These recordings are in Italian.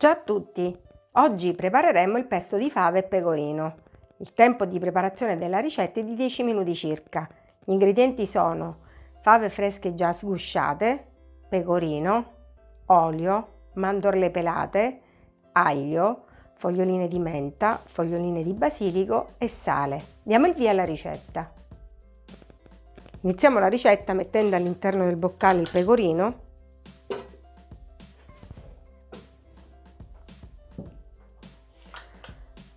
Ciao a tutti! Oggi prepareremo il pesto di fave e pecorino. Il tempo di preparazione della ricetta è di 10 minuti circa. Gli ingredienti sono fave fresche già sgusciate, pecorino, olio, mandorle pelate, aglio, foglioline di menta, foglioline di basilico e sale. Diamo il via alla ricetta. Iniziamo la ricetta mettendo all'interno del boccale il pecorino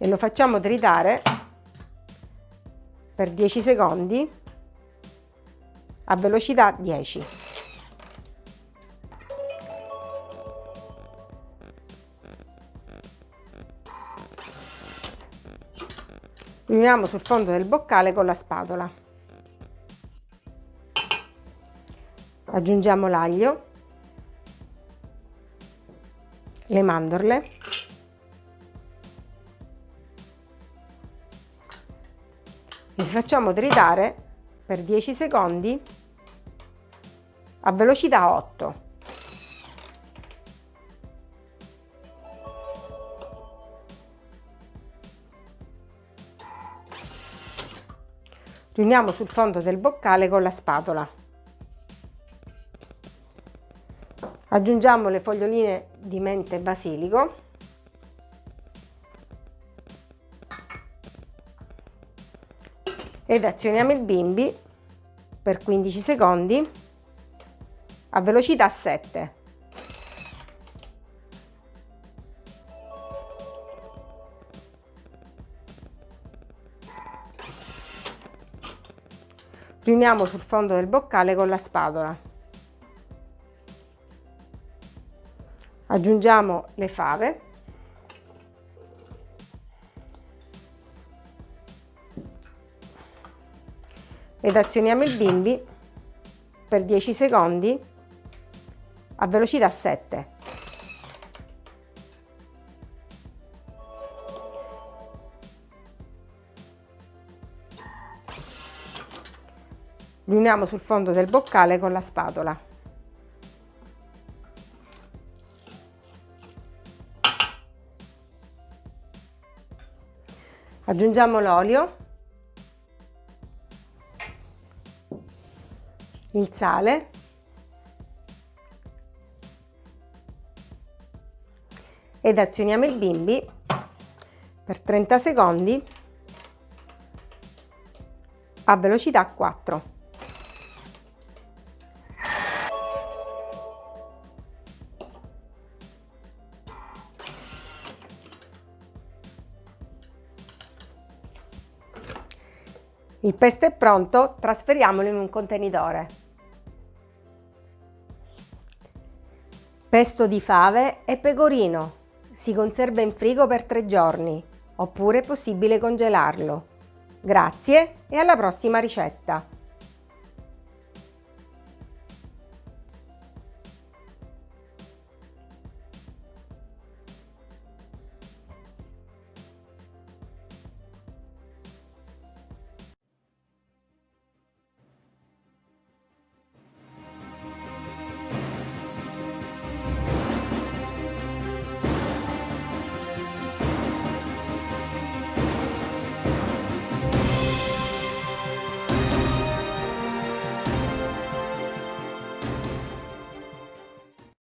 e lo facciamo tritare per 10 secondi a velocità 10. Riuniamo sul fondo del boccale con la spatola. Aggiungiamo l'aglio, le mandorle facciamo tritare per 10 secondi a velocità 8. Riuniamo sul fondo del boccale con la spatola. Aggiungiamo le foglioline di mente basilico ed azioniamo il bimbi per 15 secondi a velocità 7. Riuniamo sul fondo del boccale con la spatola. Aggiungiamo le fave ed azioniamo il bimbi per 10 secondi a velocità 7. Riuniamo sul fondo del boccale con la spatola. Aggiungiamo l'olio il sale ed azioniamo il bimbi per 30 secondi a velocità 4. Il pesto è pronto, trasferiamolo in un contenitore. Pesto di fave e pecorino. Si conserva in frigo per tre giorni, oppure è possibile congelarlo. Grazie e alla prossima ricetta!